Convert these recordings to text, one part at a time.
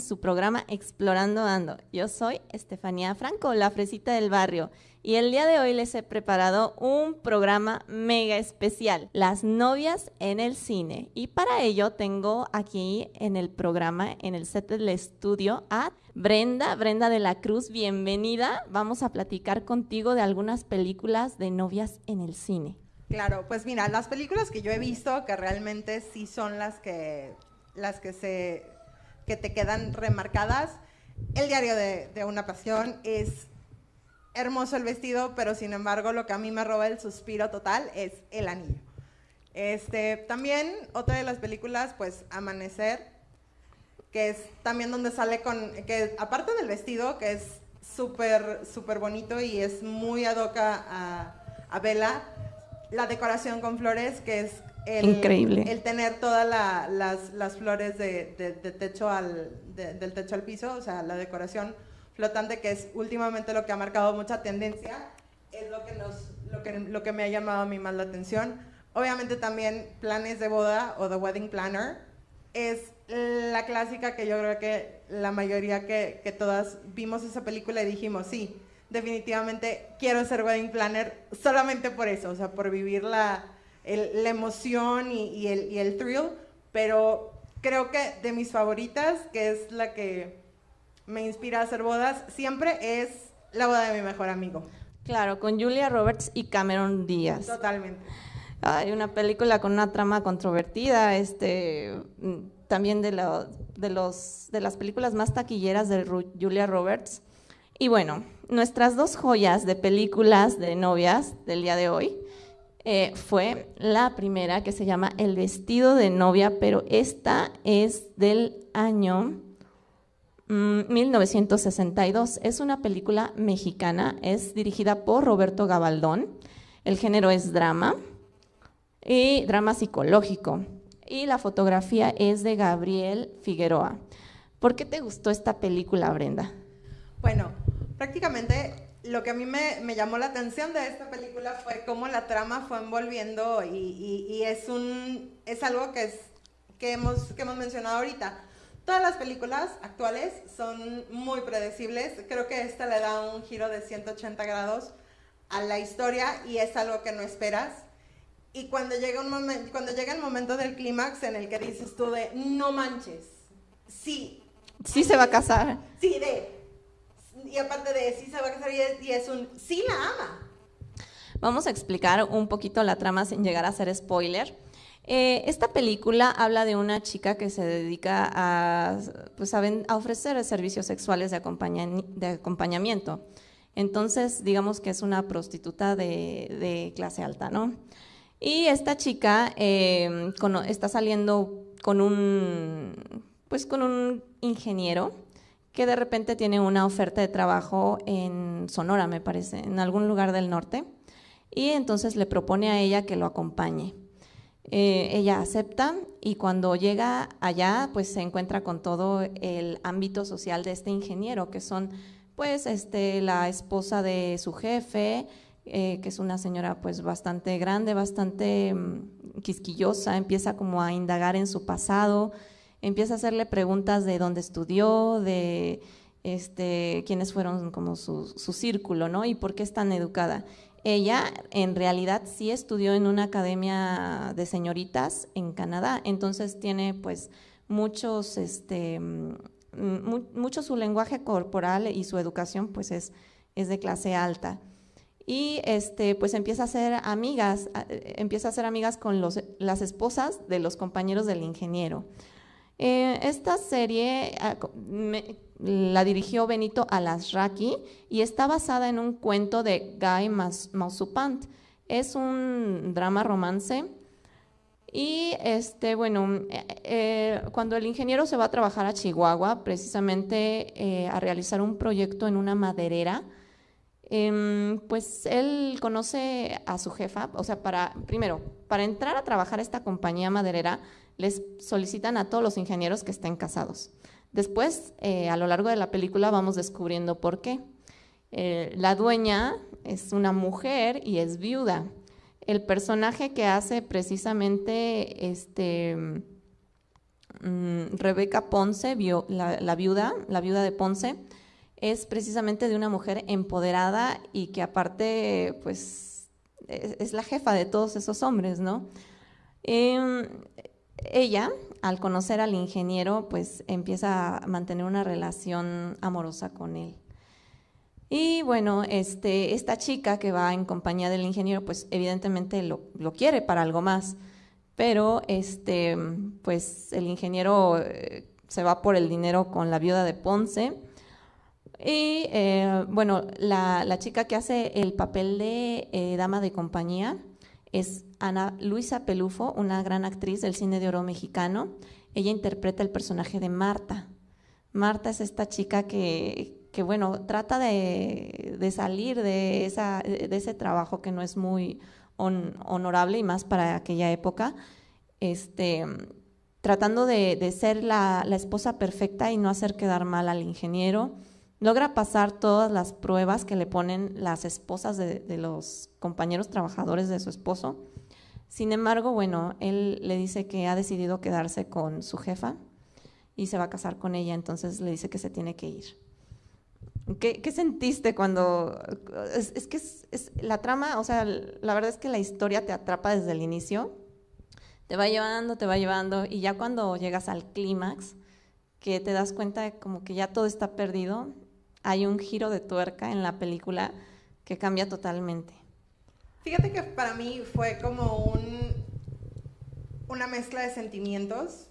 su programa Explorando Ando. Yo soy Estefanía Franco, la fresita del barrio, y el día de hoy les he preparado un programa mega especial, Las novias en el cine. Y para ello tengo aquí en el programa, en el set del estudio, a Brenda, Brenda de la Cruz, bienvenida. Vamos a platicar contigo de algunas películas de novias en el cine. Claro, pues mira, las películas que yo he visto que realmente sí son las que las que se que te quedan remarcadas. El diario de, una pasión es hermoso el vestido, pero sin embargo lo que a mí me roba el suspiro total es el anillo. Este, también otra de las películas, pues Amanecer, que es también donde sale con, que aparte del vestido, que es súper, súper bonito y es muy adoca a, a Bella, la decoración con flores, que es el, Increíble. el tener todas la- las, las flores de, de- de techo al, de- del techo al piso, o sea, la decoración flotante, que es últimamente lo que ha marcado mucha tendencia, es lo que, nos, lo que, lo que me ha llamado a mí más la atención. Obviamente también planes de boda o The Wedding Planner es la clásica que yo creo que la mayoría que, que todas vimos esa película y dijimos, sí, definitivamente quiero ser wedding planner solamente por eso, o sea, por vivir la, el- la emoción y, y el, y el thrill, pero creo que de mis favoritas, que es la que me inspira a hacer bodas, siempre es la boda de mi mejor amigo, Claro, con Julia Roberts y Cameron Díaz. totalmente. Hay una película con una trama controvertida, este, también de, lo- de, los, de las películas más taquilleras de Ru- Julia Roberts. Y bueno, nuestras dos joyas de películas de novias del día de hoy eh, fue la primera que se llama El vestido de novia, pero esta es del año mm, 1962. Es una película mexicana, es dirigida por Roberto Gabaldón. El género es drama y drama psicológico. Y la fotografía es de Gabriel Figueroa. ¿Por qué te gustó esta película, Brenda? Bueno, prácticamente lo que a mí me, me llamó la atención de esta película fue cómo la trama fue envolviendo y, y- y es, un, es algo que, es, que, hemos, que hemos mencionado ahorita. Todas las películas actuales son muy predecibles. Creo que esta le da un giro de 180 grados a la historia y es algo que no esperas. Y cuando llega, un momen- cuando llega el momento del clímax en el que dices tú de, no manches, sí, Sí se va a casar. Sí, de. Y aparte de sí se va a casar y es, un sí la ama. Vamos a explicar un poquito la trama sin llegar a ser spoiler. Eh, esta película habla de una chica que se dedica a, pues, a, a ofrecer servicios sexuales de, acompaña- de acompañamiento. Entonces, digamos que es una prostituta de, de clase alta, ¿no? Y esta chica cono- está saliendo con un, pues, con un ingeniero que de repente tiene una oferta de trabajo en Sonora, me parece, en algún lugar del norte y entonces le propone a ella que lo acompañe. Eh, ella acepta y cuando llega allá, pues se encuentra con todo el ámbito social de este ingeniero, que son pues este, la esposa de su jefe, eh, que es una señora pues bastante grande, bastante mm, quisquillosa, empieza como a indagar en su pasado, empieza a hacerle preguntas de dónde estudió, de este, quiénes fueron como su, círculo, ¿no? Y por qué es tan educada. Ella en realidad sí estudió en una academia de señoritas en Canadá, entonces tiene pues muchos, este, mm, mu- mucho su lenguaje corporal y su educación pues es, de clase alta. Y este, pues empieza a hacer amigas, eh, empieza a hacer amigas con las esposas de los compañeros del ingeniero. Eh, esta serie ah, la dirigió Benito Alasraqui y está basada en un cuento de Guy Mausupant. Es un drama romance y este, bueno, eh, eh, cuando el ingeniero se va a trabajar a Chihuahua, precisamente a realizar un proyecto en una maderera, em, pues él conoce a su jefa, o sea, para, primero, para entrar a trabajar a esta compañía maderera, les solicitan a todos los ingenieros que estén casados. Después, eh, a lo largo de la película, vamos descubriendo por qué. Eh, la dueña es una mujer y es viuda. El personaje que hace precisamente este mm, Rebeca Ponce, la, viuda, la viuda de Ponce, es precisamente de una mujer empoderada y que aparte, pues, es, la jefa de todos esos hombres, ¿no? Em, ella, al conocer al ingeniero, pues empieza a mantener una relación amorosa con él. Y bueno, este, esta chica que va en compañía del ingeniero, pues evidentemente lo, quiere para algo más, pero este, pues el ingeniero eh, se va por el dinero con la viuda de Ponce. Y eh, bueno, la, chica que hace el papel de eh, dama de compañía es Ana Luisa Pelufo, una gran actriz del cine de oro mexicano. Ella interpreta el personaje de Marta. Marta es esta chica que, que bueno, trata de, salir de, ese trabajo que no es muy honorable y más para aquella época, este, tratando de, ser la, esposa perfecta y no hacer quedar mal al ingeniero. Logra pasar todas las pruebas que le ponen las esposas de, los compañeros trabajadores de su esposo. Sin embargo, bueno, él le dice que ha decidido quedarse con su jefa y se va a casar con ella, entonces le dice que se tiene que ir. ¿Qué, sentiste cuando.? Es, que es, la trama, o sea, la verdad es que la historia te atrapa desde el inicio, te va llevando, te va llevando, y ya cuando llegas al clímax, que te das cuenta de como que ya todo está perdido, hay un giro de tuerca en la película que cambia totalmente. Fíjate que para mí fue como un, una mezcla de sentimientos.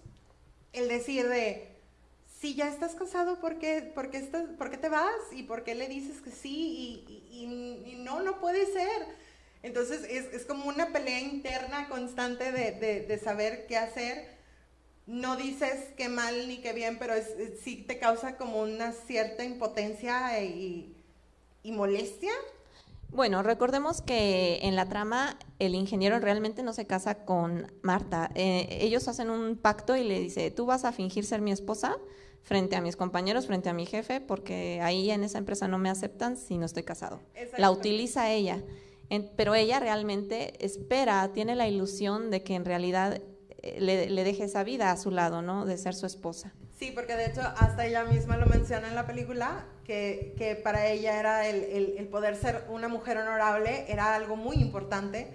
El decir de si ya estás casado, ¿por qué, por qué, estás, ¿por qué te vas? ¿Y por qué le dices que sí? Y, no, no puede ser. Entonces es, como una pelea interna constante de, saber qué hacer. No dices qué mal ni qué bien, pero es, sí te causa como una cierta impotencia y, y molestia. Bueno, recordemos que en la trama el ingeniero realmente no se casa con Marta. Eh, ellos hacen un pacto y le dice, tú vas a fingir ser mi esposa frente a mis compañeros, frente a mi jefe, porque ahí en esa empresa no me aceptan si no estoy casado. La utiliza ella, pero ella realmente espera, tiene la ilusión de que en realidad le, deje esa vida a su lado, ¿no? De ser su esposa. Sí, porque de hecho hasta ella misma lo menciona en la película, que, que para ella era el, el, poder ser una mujer honorable, era algo muy importante.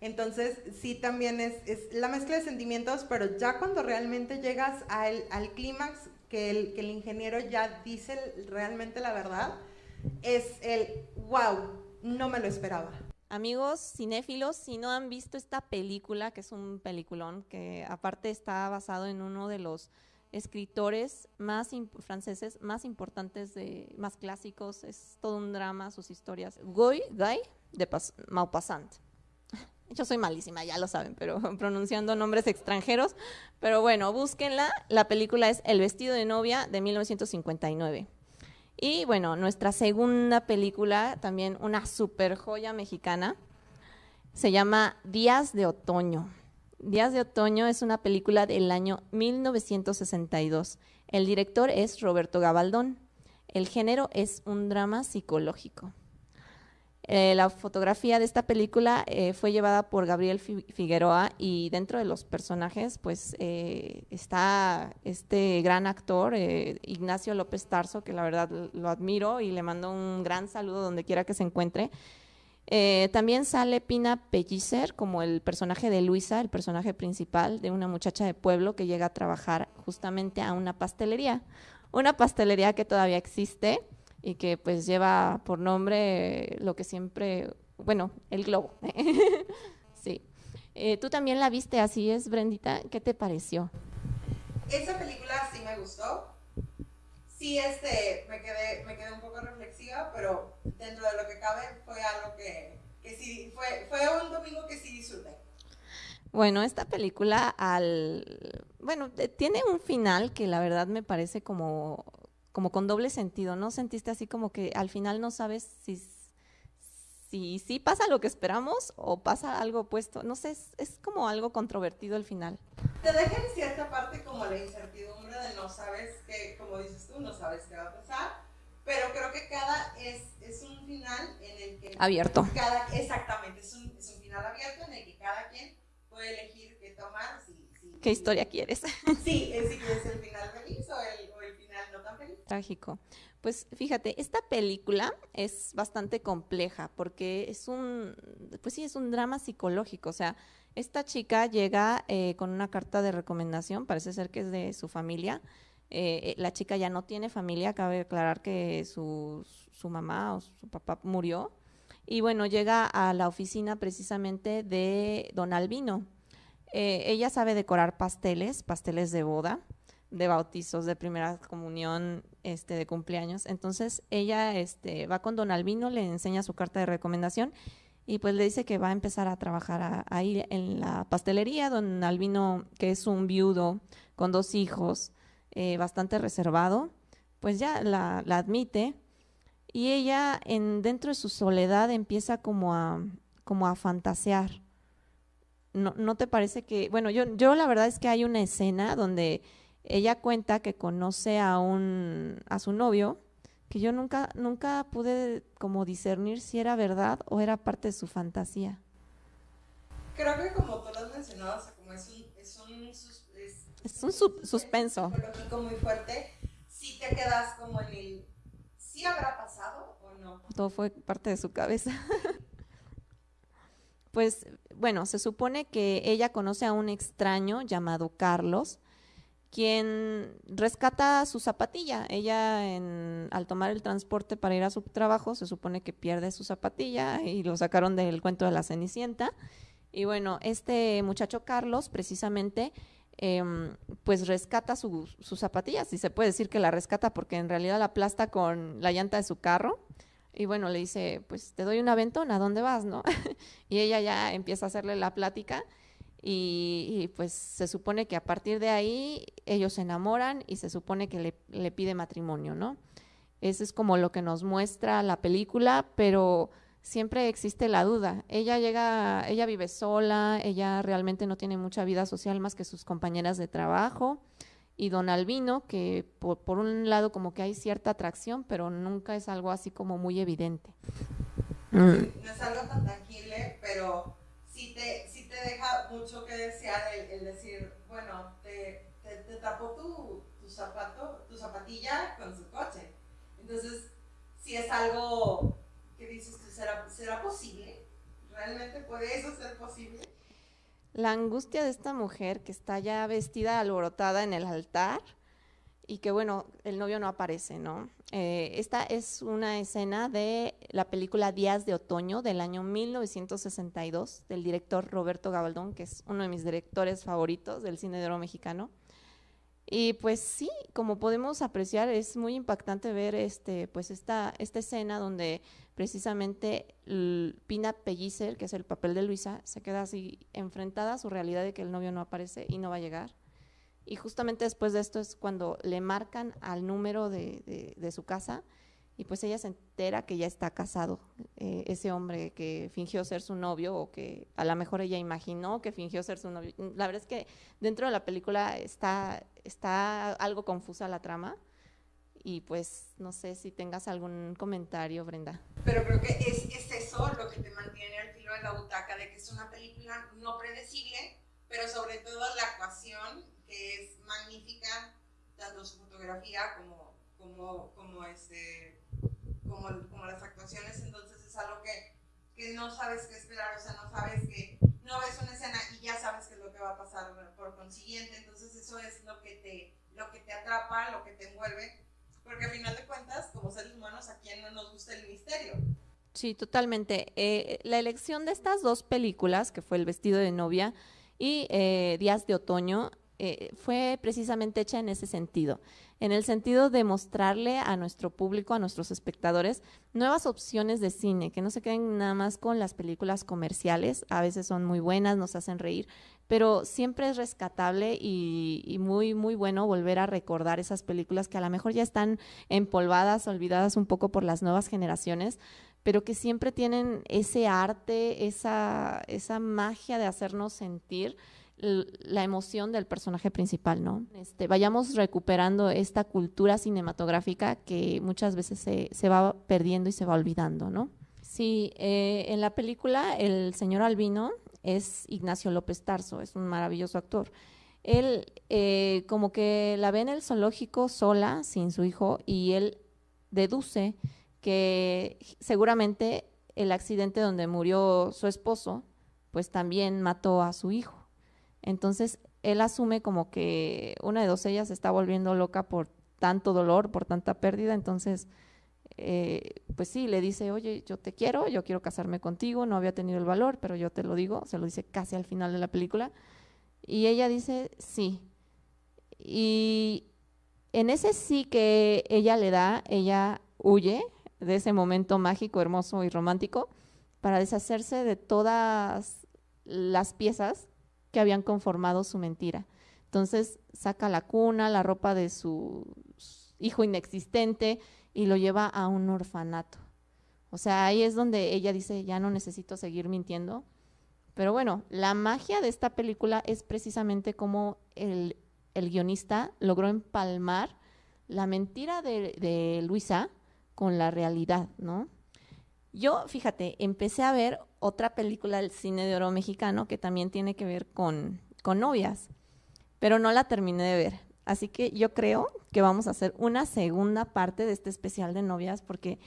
Entonces, sí, también es, es, la mezcla de sentimientos, pero ya cuando realmente llegas al, al clímax, que el, que el ingeniero ya dice realmente la verdad, es el, wow, no me lo esperaba. Amigos cinéfilos, si no han visto esta película, que es un peliculón, que aparte está basado en uno de los escritores más franceses más importantes, de, más clásicos, es todo un drama, sus historias. Guy, Guy de Maupassant. Yo soy malísima, ya lo saben, pero pronunciando nombres extranjeros. Pero bueno, búsquenla. La película es El vestido de novia de 1959. Y bueno, nuestra segunda película, también una super joya mexicana, se llama Días de Otoño. Días de Otoño es una película del año 1962. El director es Roberto Gabaldón. El género es un drama psicológico. Eh, la fotografía de esta película eh, fue llevada por Gabriel Figueroa y dentro de los personajes pues eh, está este gran actor Ignacio López Tarso que la verdad lo admiro y le mando un gran saludo donde quiera que se encuentre. también sale Pina Pellicer como el personaje de Luisa, el personaje principal de una muchacha de pueblo que llega a trabajar justamente a una pastelería, una pastelería que todavía existe y que pues lleva por nombre lo que siempre, bueno, el globo. sí. Eh, Tú también la viste, así es, Brendita. ¿Qué te pareció? Esa película sí me gustó. Sí, este, me quedé, me quedé un poco reflexiva, pero dentro de lo que cabe fue algo que, que sí, fue, fue un domingo que sí disfruté. Bueno, esta película al, bueno, tiene un final que la verdad me parece como como con doble sentido, ¿no? Sentiste así como que al final no sabes si si, si pasa lo que esperamos o pasa algo opuesto. No sé, es, como algo controvertido el final. Te deja en cierta parte como la incertidumbre de no sabes qué, como dices tú, no sabes qué va a pasar, pero creo que cada es, es un final en el que... Abierto. exactamente, es un, es un, final abierto en el que cada quien puede elegir qué tomar, si ¿Qué historia quieres? Sí, es si quieres el final feliz o el, o el final no tan feliz. Trágico. Pues fíjate, esta película es bastante compleja porque es un, pues sí, es un drama psicológico. O sea, esta chica llega eh, con una carta de recomendación, parece ser que es de su familia. Eh, la chica ya no tiene familia, cabe aclarar que su, su mamá o su papá murió. Y bueno, llega a la oficina precisamente de don Albino. Eh, ella sabe decorar pasteles, pasteles de boda, de bautizos, de primera comunión, este, de cumpleaños. Entonces ella este, va con don Albino, le enseña su carta de recomendación y pues le dice que va a empezar a trabajar ahí en la pastelería. Don Albino, que es un viudo con dos hijos, eh, bastante reservado, pues ya la, admite y ella en, dentro de su soledad empieza como a, como a fantasear. No, ¿No te parece que, bueno, yo, yo la verdad es que hay una escena donde ella cuenta que conoce a un, a su novio, que yo nunca, nunca pude como discernir si era verdad o era parte de su fantasía. Creo que como tú lo has mencionado, como es un, es un, es, un suspenso. Psicológico muy fuerte, si te quedas como en el, ¿sí habrá pasado o no? Todo fue parte de su cabeza. pues bueno, se supone que ella conoce a un extraño llamado Carlos, quien rescata su zapatilla. Ella, al tomar el transporte para ir a su trabajo, se supone que pierde su zapatilla y lo sacaron del cuento de la Cenicienta. Y bueno, este muchacho Carlos, precisamente, em, pues rescata su, su zapatilla, si se puede decir que la rescata, porque en realidad la aplasta con la llanta de su carro. Y bueno, le dice, pues te doy un aventón, ¿a dónde vas? ¿no? y ella ya empieza a hacerle la plática y, pues se supone que a partir de ahí ellos se enamoran y se supone que le, pide matrimonio, ¿no? Eso es como lo que nos muestra la película, pero siempre existe la duda. Ella llega, ella vive sola, ella realmente no tiene mucha vida social más que sus compañeras de trabajo. Y don Albino, que por, por un lado como que hay cierta atracción, pero nunca es algo así como muy evidente. No es algo tan tangible, pero sí te deja mucho que desear el, decir, bueno, te, te, tapó tu, tu, zapato, tu zapatilla con su coche. Entonces, si es algo que dices, ¿será, ¿será posible? ¿Realmente puede eso ser posible? La angustia de esta mujer que está ya vestida alborotada en el altar y que bueno, el novio no aparece, ¿no? Eh, esta es una escena de la película Días de Otoño del año 1962 del director Roberto Gabaldón, que es uno de mis directores favoritos del cine de oro mexicano. Y pues sí, como podemos apreciar, es muy impactante ver este, pues esta, esta escena donde precisamente Pina Pellicer, que es el papel de Luisa, se queda así enfrentada a su realidad de que el novio no aparece y no va a llegar y justamente después de esto es cuando le marcan al número de, de, su casa y pues ella se entera que ya está casado, eh, ese hombre que fingió ser su novio o que a lo mejor ella imaginó que fingió ser su novio. La verdad es que dentro de la película está, está algo confusa la trama y pues no sé si tengas algún comentario, Brenda. Pero creo que es, es eso lo que te mantiene al filo de la butaca, de que es una película no predecible, pero sobre todo la actuación que es magnífica, tanto su fotografía como, como, como, este, como, como las actuaciones, entonces es algo que, que, no sabes qué esperar, o sea, no sabes que, no ves una escena y ya sabes qué es lo que va a pasar por consiguiente, entonces eso es lo que te, lo que te atrapa, lo que te envuelve, porque al final de cuentas, como seres humanos, ¿a quién no nos gusta el misterio? Sí, totalmente. Eh, la elección de estas dos películas, que fue El vestido de novia y eh, Días de otoño, eh, fue precisamente hecha en ese sentido, en el sentido de mostrarle a nuestro público, a nuestros espectadores, nuevas opciones de cine, que no se queden nada más con las películas comerciales, a veces son muy buenas, nos hacen reír, pero siempre es rescatable y, y muy, muy bueno volver a recordar esas películas que a lo mejor ya están empolvadas, olvidadas un poco por las nuevas generaciones, pero que siempre tienen ese arte, esa, esa magia de hacernos sentir la emoción del personaje principal, ¿no? Este, vayamos recuperando esta cultura cinematográfica que muchas veces se, se va perdiendo y se va olvidando, ¿no? Sí, eh, en la película el señor Albino es Ignacio López Tarso, es un maravilloso actor. él eh, como que la ve en el zoológico sola, sin su hijo, y él deduce que seguramente el accidente donde murió su esposo, pues también mató a su hijo. Entonces, él asume como que una de dos ellas se está volviendo loca por tanto dolor, por tanta pérdida, entonces, eh, pues sí, le dice, oye, yo te quiero, yo quiero casarme contigo, no había tenido el valor, pero yo te lo digo, se lo dice casi al final de la película, y ella dice, sí. Y en ese sí que ella le da, ella huye de ese momento mágico, hermoso y romántico para deshacerse de todas las piezas que habían conformado su mentira. Entonces saca la cuna, la ropa de su hijo inexistente y lo lleva a un orfanato. O sea, ahí es donde ella dice, ya no necesito seguir mintiendo. Pero bueno, la magia de esta película es precisamente cómo el, guionista logró empalmar la mentira de, de Luisa con la realidad, ¿no? Yo, fíjate, empecé a ver otra película del cine de oro mexicano que también tiene que ver con, con novias, pero no la terminé de ver. Así que yo creo que vamos a hacer una segunda parte de este especial de novias porque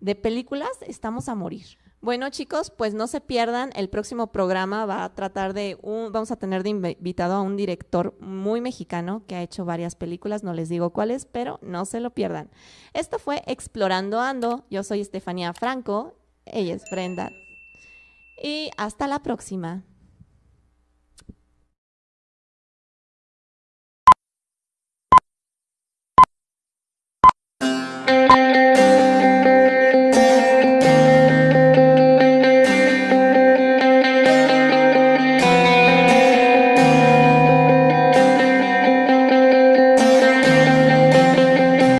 de películas estamos a morir. Bueno, chicos, pues no se pierdan. El próximo programa va a tratar de un, vamos a tener de invitado a un director muy mexicano que ha hecho varias películas, no les digo cuáles, pero no se lo pierdan. Esto fue Explorando Ando. Yo soy Estefanía Franco, ella es Brenda. Y hasta la próxima.